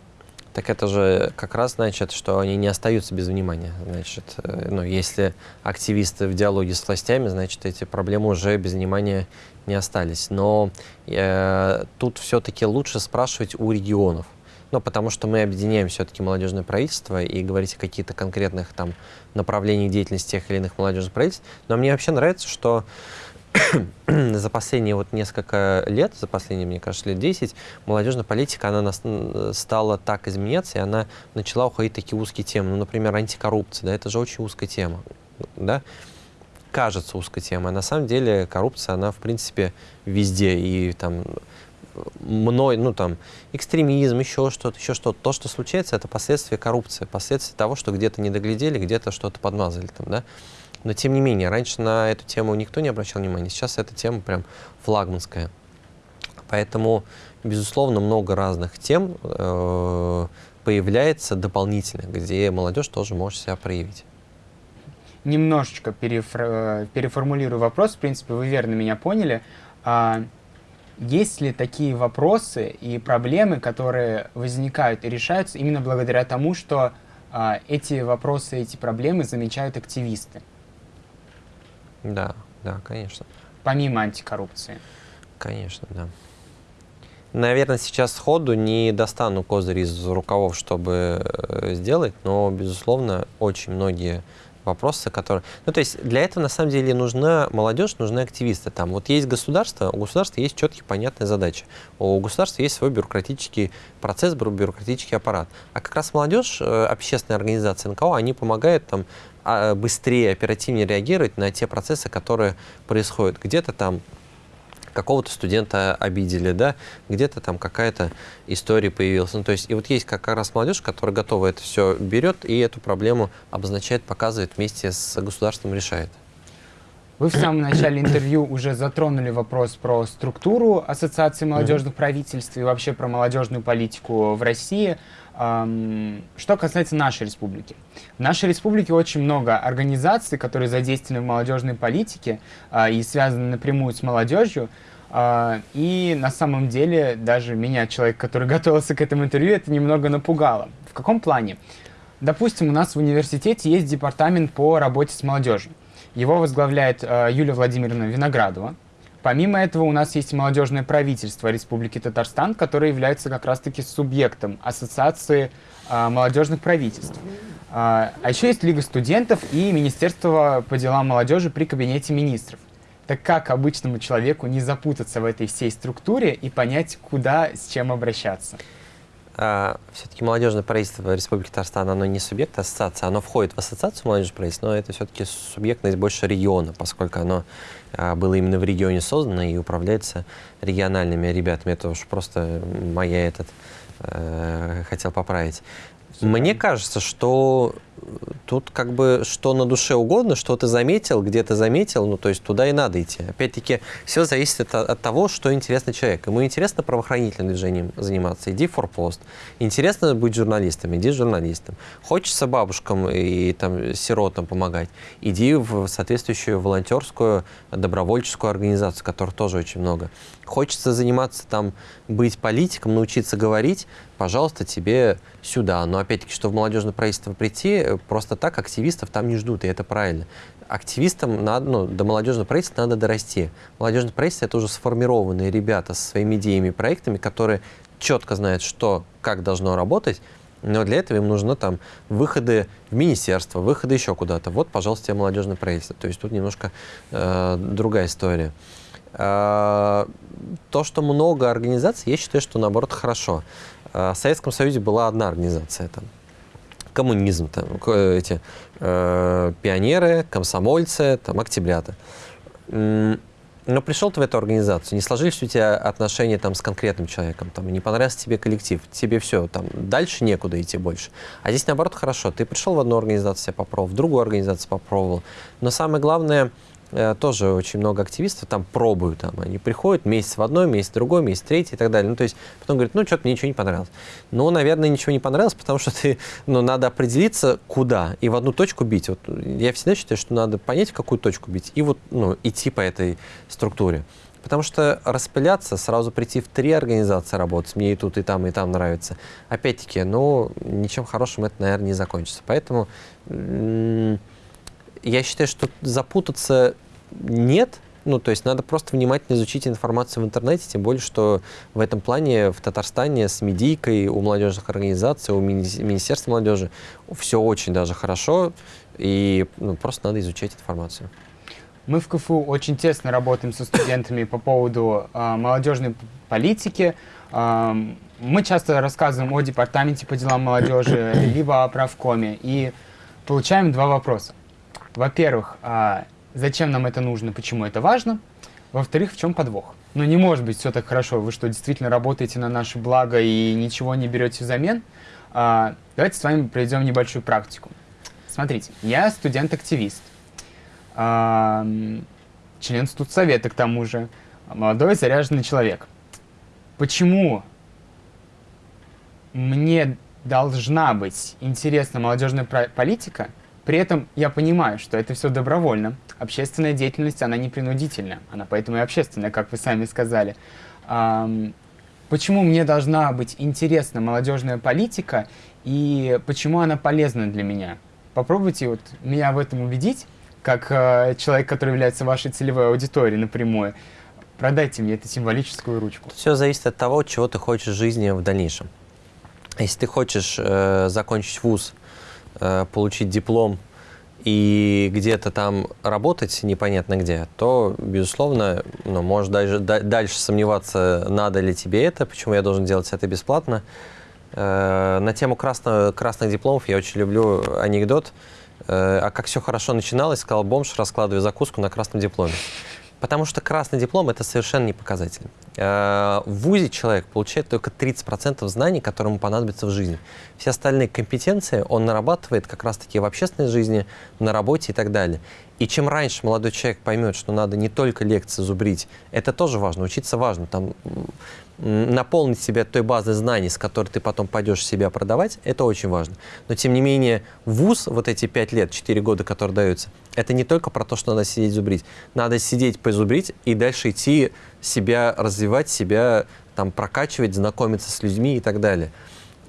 Так это же как раз значит, что они не остаются без внимания. Значит, э, ну, если активисты в диалоге с властями, значит, эти проблемы уже без внимания не остались. Но э, тут все-таки лучше спрашивать у регионов. Ну, потому что мы объединяем все-таки молодежное правительство и говорить о каких-то конкретных там направлениях деятельности тех или иных молодежных правительств. Но мне вообще нравится, что за последние вот несколько лет, за последние, мне кажется, лет 10, молодежная политика, она стала так изменяться, и она начала уходить в такие узкие темы. Ну, например, антикоррупция, да, это же очень узкая тема, да, кажется узкой темой, а на самом деле коррупция, она, в принципе, везде, и там мной, ну там, экстремизм, еще что-то, еще что-то. То, что случается, это последствия коррупции, последствия того, что где-то не доглядели, где-то что-то подмазали там, да. Но тем не менее, раньше на эту тему никто не обращал внимания, сейчас эта тема прям флагманская. Поэтому, безусловно, много разных тем э, появляется дополнительно, где молодежь тоже может себя проявить. Немножечко перефор переформулирую вопрос, в принципе, вы верно меня поняли. А, есть ли такие вопросы и проблемы, которые возникают и решаются именно благодаря тому, что а, эти вопросы, эти проблемы замечают активисты? Да, да, конечно. Помимо антикоррупции. Конечно, да. Наверное, сейчас сходу не достану козырь из рукавов, чтобы э, сделать, но, безусловно, очень многие вопросы, которые... Ну, то есть для этого, на самом деле, нужна молодежь, нужны активисты. Там вот есть государство, у государства есть четкие, понятные задачи. У государства есть свой бюрократический процесс, бюрократический аппарат. А как раз молодежь, э, общественные организации НКО, они помогают там а, быстрее, оперативнее реагировать на те процессы, которые происходят. Где-то там какого-то студента обидели, да, где-то там какая-то история появилась. Ну, то есть, и вот есть как раз молодежь, которая готова это все берет и эту проблему обозначает, показывает вместе с государством, решает. Вы в самом начале интервью уже затронули вопрос про структуру Ассоциации молодежных правительств и вообще про молодежную политику в России. Что касается нашей республики. В нашей республике очень много организаций, которые задействованы в молодежной политике а, и связаны напрямую с молодежью. А, и на самом деле даже меня, человек, который готовился к этому интервью, это немного напугало. В каком плане? Допустим, у нас в университете есть департамент по работе с молодежью. Его возглавляет а, Юлия Владимировна Виноградова. Помимо этого у нас есть молодежное правительство Республики Татарстан, которое является как раз-таки субъектом Ассоциации а, молодежных правительств. А, а еще есть Лига студентов и Министерство по делам молодежи при Кабинете министров. Так как обычному человеку не запутаться в этой всей структуре и понять, куда с чем обращаться? А, все-таки молодежное правительство Республики Татарстан, оно не субъект ассоциации, оно входит в ассоциацию молодежного правительства, но это все-таки субъектность больше региона, поскольку оно а, было именно в регионе создано и управляется региональными ребятами. Это уж просто моя этот э, хотел поправить. Мне кажется, что тут как бы что на душе угодно, что ты заметил, где ты заметил, ну то есть туда и надо идти. Опять-таки, все зависит от, от того, что интересно человеку. Ему интересно правоохранительным движением заниматься, иди в форпост. Интересно быть журналистом, иди журналистом. Хочется бабушкам и там сиротам помогать, иди в соответствующую волонтерскую добровольческую организацию, которых тоже очень много. Хочется заниматься там, быть политиком, научиться говорить, пожалуйста, тебе сюда. Но опять-таки, что в молодежное правительство прийти, просто так активистов там не ждут, и это правильно. Активистам надо, ну, до молодежного правительства надо дорасти. Молодежное правительство — это уже сформированные ребята со своими идеями и проектами, которые четко знают, что, как должно работать, но для этого им нужны там выходы в министерство, выходы еще куда-то. Вот, пожалуйста, тебе молодежное правительство. То есть тут немножко э, другая история. Э, то, что много организаций, я считаю, что наоборот хорошо. Э, в Советском Союзе была одна организация там, коммунизм, там, эти э, пионеры, комсомольцы, там, октябрята. но пришел ты в эту организацию, не сложились у тебя отношения там с конкретным человеком, там, не понравился тебе коллектив, тебе все, там, дальше некуда идти больше. А здесь, наоборот, хорошо, ты пришел в одну организацию, себя попробовал, в другую организацию попробовал. Но самое главное, тоже очень много активистов там пробуют, там, они приходят месяц в одной, месяц в другой, месяц в третий и так далее. Ну, то есть потом говорят, ну, что-то мне ничего не понравилось. Ну, наверное, ничего не понравилось, потому что ты, ну, надо определиться, куда, и в одну точку бить. Вот я всегда считаю, что надо понять, в какую точку бить, и вот, ну, идти по этой структуре. Потому что распыляться, сразу прийти в три организации работать, мне и тут, и там, и там нравится, опять-таки, ну, ничем хорошим это, наверное, не закончится. Поэтому я считаю, что запутаться нет, ну, то есть надо просто внимательно изучить информацию в интернете, тем более, что в этом плане в Татарстане с медийкой у молодежных организаций, у мини Министерства молодежи все очень даже хорошо, и ну, просто надо изучать информацию. Мы в КФУ очень тесно работаем со студентами по поводу э, молодежной политики. Э, мы часто рассказываем о департаменте по делам молодежи, либо о правкоме, и получаем два вопроса. Во-первых, а зачем нам это нужно, почему это важно? Во-вторых, в чем подвох? Ну, не может быть все так хорошо. Вы что, действительно работаете на наше благо и ничего не берете взамен? А, давайте с вами проведем небольшую практику. Смотрите, я студент-активист, а, член студсовета к тому же, молодой заряженный человек. Почему мне должна быть интересна молодежная политика, при этом я понимаю, что это все добровольно. Общественная деятельность, она не принудительная. Она поэтому и общественная, как вы сами сказали. Почему мне должна быть интересна молодежная политика и почему она полезна для меня? Попробуйте вот меня в этом убедить, как э, человек, который является вашей целевой аудиторией напрямую. Продайте мне эту символическую ручку. Все зависит от того, чего ты хочешь в жизни в дальнейшем. Если ты хочешь э, закончить вуз, получить диплом и где-то там работать непонятно где, то, безусловно, ну, можешь даже, дальше сомневаться, надо ли тебе это, почему я должен делать это бесплатно. Э, на тему красно, красных дипломов я очень люблю анекдот. Э, а как все хорошо начиналось, сказал бомж, раскладывая закуску на красном дипломе. Потому что красный диплом – это совершенно не показатель. Э, в ВУЗе человек получает только 30% знаний, которые ему понадобятся в жизни. Все остальные компетенции он нарабатывает как раз-таки в общественной жизни, на работе и так далее. И чем раньше молодой человек поймет, что надо не только лекции зубрить, это тоже важно, учиться важно. Там, наполнить себя той базой знаний, с которой ты потом пойдешь себя продавать, это очень важно. Но, тем не менее, вуз, вот эти пять лет, четыре года, которые даются, это не только про то, что надо сидеть зубрить. Надо сидеть, позубрить и дальше идти себя развивать, себя там прокачивать, знакомиться с людьми и так далее.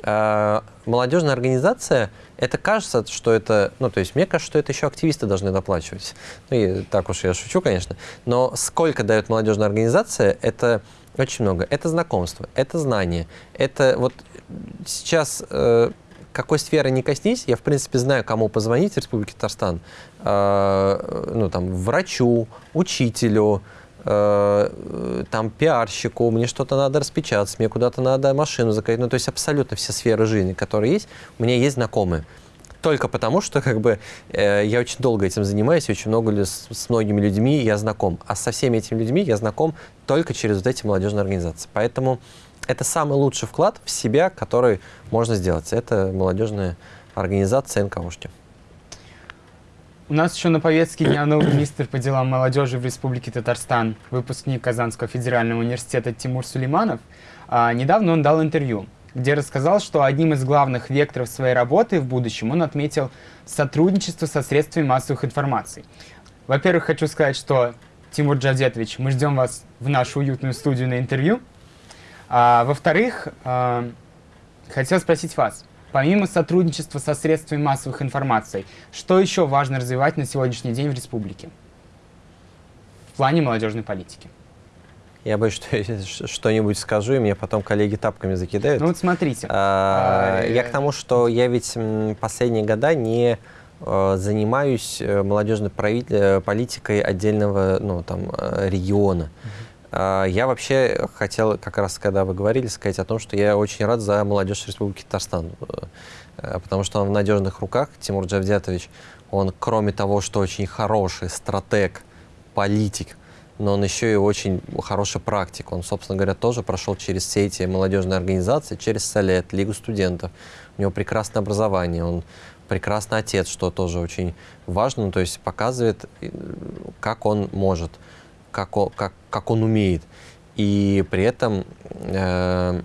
А, молодежная организация, это кажется, что это, ну, то есть мне кажется, что это еще активисты должны доплачивать. Ну, и так уж я шучу, конечно. Но сколько дает молодежная организация, это очень много. Это знакомство, это знание. Это вот сейчас э, какой сферы не коснись, я, в принципе, знаю, кому позвонить в Республике Татарстан. Э, ну, там, врачу, учителю, э, там, пиарщику, мне что-то надо распечатать, мне куда-то надо машину заказать. Ну, то есть абсолютно все сферы жизни, которые есть, у меня есть знакомые. Только потому, что как бы, э, я очень долго этим занимаюсь, очень много с, с многими людьми я знаком. А со всеми этими людьми я знаком только через вот эти молодежные организации. Поэтому это самый лучший вклад в себя, который можно сделать. Это молодежная организация НКОшки. У нас еще на повестке дня новый министр по делам молодежи в Республике Татарстан, выпускник Казанского федерального университета Тимур Сулейманов. А, недавно он дал интервью, где рассказал, что одним из главных векторов своей работы в будущем он отметил сотрудничество со средствами массовых информаций. Во-первых, хочу сказать, что Тимур Джавдетович, мы ждем вас в нашу уютную студию на интервью. А, Во-вторых, а, хотел спросить вас, помимо сотрудничества со средствами массовых информаций, что еще важно развивать на сегодняшний день в республике в плане молодежной политики? Я боюсь, что что-нибудь скажу, и мне потом коллеги тапками закидают. Ну вот смотрите. А, а, я к тому, что я ведь последние года не э, занимаюсь э, молодежной э, политикой отдельного ну, там, региона. Uh -huh. А, я вообще хотел, как раз когда вы говорили, сказать о том, что я очень рад за молодежь Республики Татарстан, э, потому что он в надежных руках, Тимур Джавдятович, он, кроме того, что очень хороший стратег, политик, но он еще и очень хороший практик. Он, собственно говоря, тоже прошел через все эти молодежные организации, через Солет, Лигу студентов. У него прекрасное образование, он прекрасный отец, что тоже очень важно, то есть показывает, э, как он может, как он, как, как он умеет. И при этом э,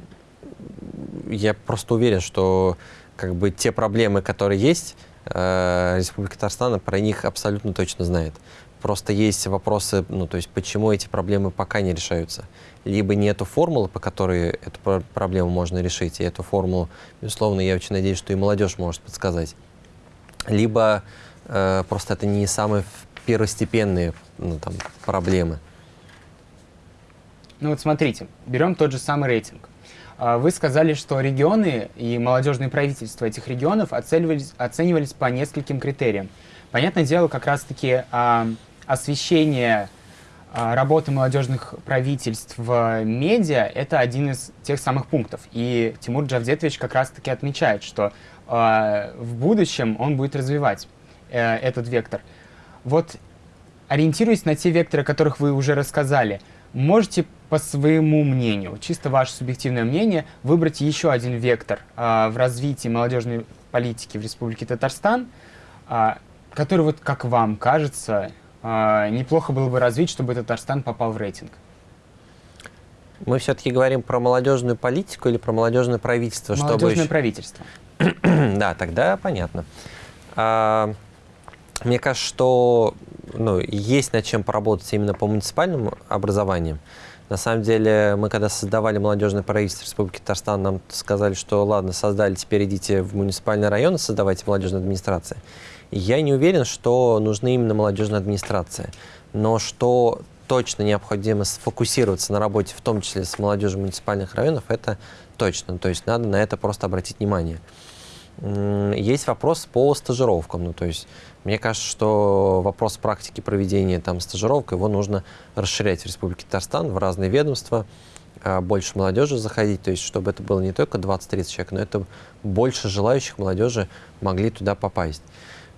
я просто уверен, что как бы те проблемы, которые есть, э, Республика Татарстан про них абсолютно точно знает. Просто есть вопросы, ну, то есть почему эти проблемы пока не решаются. Либо нету формулы, по которой эту проблему можно решить, и эту формулу, безусловно, я очень надеюсь, что и молодежь может подсказать. Либо э, просто это не самые первостепенные ну, там, проблемы. Ну вот смотрите, берем тот же самый рейтинг. А, вы сказали, что регионы и молодежные правительства этих регионов оценивались, оценивались по нескольким критериям. Понятное дело, как раз-таки а, освещение а, работы молодежных правительств в медиа — это один из тех самых пунктов. И Тимур Джавдетович как раз-таки отмечает, что в будущем он будет развивать э, этот вектор. Вот ориентируясь на те векторы, о которых вы уже рассказали, можете по своему мнению, чисто ваше субъективное мнение, выбрать еще один вектор э, в развитии молодежной политики в Республике Татарстан, э, который, вот как вам кажется, э, неплохо было бы развить, чтобы Татарстан попал в рейтинг? Мы все-таки говорим про молодежную политику или про молодежное правительство? Молодежное чтобы правительство. да, тогда понятно. А, мне кажется, что ну, есть над чем поработать именно по муниципальному образованию. На самом деле, мы когда создавали молодежное правительство Республики Татарстан, нам сказали, что ладно, создали, теперь идите в муниципальные районы, создавайте молодежную администрацию. Я не уверен, что нужны именно молодежная администрация. Но что точно необходимо сфокусироваться на работе, в том числе с молодежью муниципальных районов, это точно. То есть надо на это просто обратить внимание. Есть вопрос по стажировкам. Ну, то есть мне кажется, что вопрос практики проведения там, стажировок, его нужно расширять в Республике Татарстан в разные ведомства, а, больше молодежи заходить, то есть чтобы это было не только 20-30 человек, но это больше желающих молодежи могли туда попасть.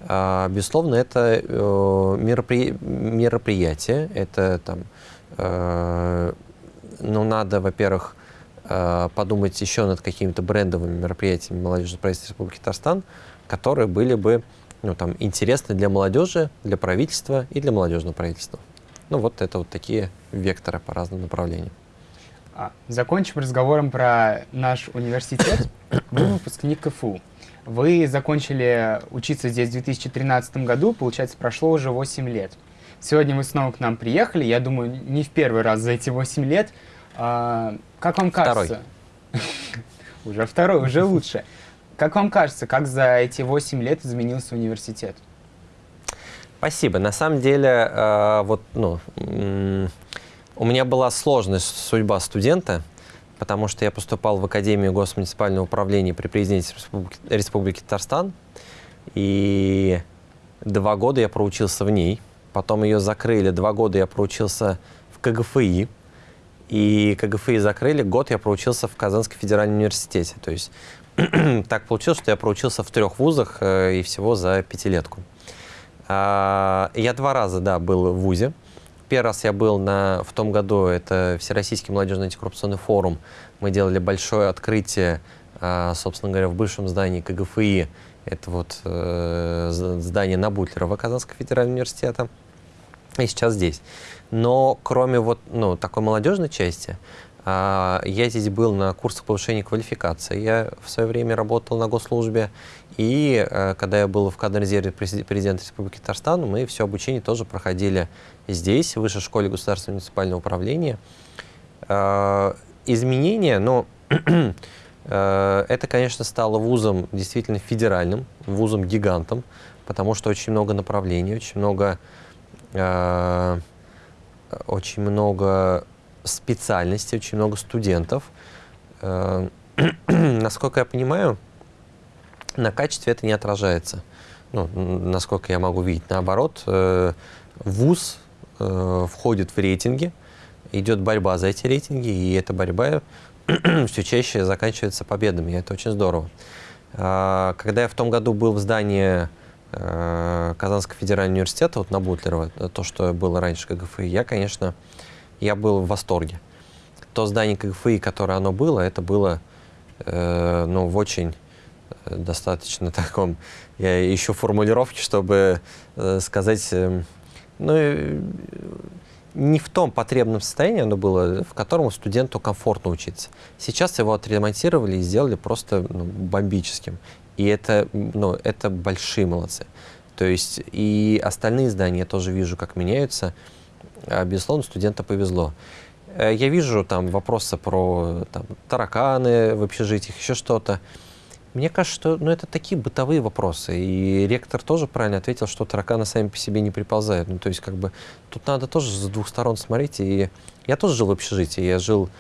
А, безусловно, это э, меропри... мероприятие, это там, э, ну, надо, во-первых, подумать еще над какими-то брендовыми мероприятиями молодежного правительства Республики Татарстан, которые были бы ну, там, интересны для молодежи, для правительства и для молодежного правительства. Ну, вот это вот такие векторы по разным направлениям. А, закончим разговором про наш университет. Вы выпускник КФУ. Вы закончили учиться здесь в 2013 году, получается, прошло уже 8 лет. Сегодня вы снова к нам приехали, я думаю, не в первый раз за эти 8 лет. Как вам кажется? Уже второй, уже лучше. Как вам кажется, как за эти 8 лет изменился университет? Спасибо. На самом деле, э, вот, ну, у меня была сложная судьба студента, потому что я поступал в Академию госмуниципального управления при президенте Республики, Республики Татарстан, и два года я проучился в ней. Потом ее закрыли, два года я проучился в КГФИ, и КГФИ закрыли, год я проучился в Казанском федеральном университете. То есть так получилось, что я проучился в трех вузах э, и всего за пятилетку. А, я два раза, да, был в ВУЗе. Первый раз я был на, в том году, это Всероссийский молодежный антикоррупционный форум. Мы делали большое открытие, а, собственно говоря, в бывшем здании КГФИ. Это вот э, здание на Бутлерова Казанского федерального университета. И сейчас здесь. Но кроме вот ну, такой молодежной части, а, я здесь был на курсах повышения квалификации. Я в свое время работал на госслужбе. И э, когда я был в кадровом резерве президента Республики Татарстан, мы все обучение тоже проходили здесь, в Высшей школе государственного муниципального управления. А, изменения, но это, конечно, стало вузом действительно федеральным, вузом-гигантом, потому что очень много направлений, очень много, очень много специальностей, очень много студентов. Э, насколько я понимаю, на качестве это не отражается. Ну, насколько я могу видеть. Наоборот, э, ВУЗ э, входит в рейтинги, идет борьба за эти рейтинги, и эта борьба все чаще заканчивается победами, и это очень здорово. А, когда я в том году был в здании Казанского федерального университета, вот на Бутлерова, то, что было раньше КГФИ, я, конечно, я был в восторге. То здание КГФИ, которое оно было, это было э, ну, в очень э, достаточно таком, я ищу формулировки, чтобы э, сказать, э, ну, э, не в том потребном состоянии оно было, в котором студенту комфортно учиться. Сейчас его отремонтировали и сделали просто ну, бомбическим. И это, ну, это большие молодцы. То есть и остальные здания я тоже вижу, как меняются. А, безусловно, студенту повезло. Э, я вижу там вопросы про там, тараканы в общежитиях, еще что-то. Мне кажется, что ну, это такие бытовые вопросы. И ректор тоже правильно ответил, что тараканы сами по себе не приползают. Ну, то есть, как бы, тут надо тоже с двух сторон смотреть. И я тоже жил в общежитии. Я жил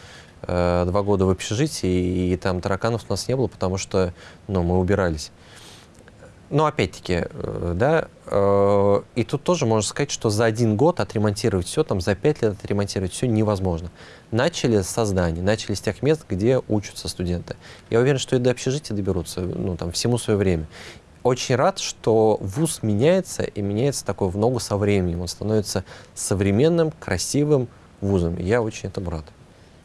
э, два года в общежитии, и, и там тараканов у нас не было, потому что ну, мы убирались. Но опять-таки, э, да, э, и тут тоже можно сказать, что за один год отремонтировать все, там за пять лет отремонтировать все невозможно. Начали с создания, начали с тех мест, где учатся студенты. Я уверен, что и до общежития доберутся, ну, там, всему свое время. Очень рад, что вуз меняется, и меняется такой в ногу со временем. Он становится современным, красивым вузом. Я очень этому рад.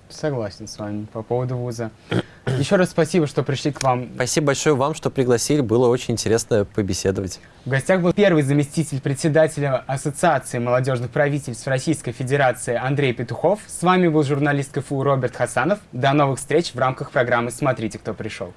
Согласен с вами по поводу вуза. Еще раз спасибо, что пришли к вам. Спасибо большое вам, что пригласили. Было очень интересно побеседовать. В гостях был первый заместитель председателя Ассоциации молодежных правительств Российской Федерации Андрей Петухов. С вами был журналист КФУ Роберт Хасанов. До новых встреч в рамках программы «Смотрите, кто пришел».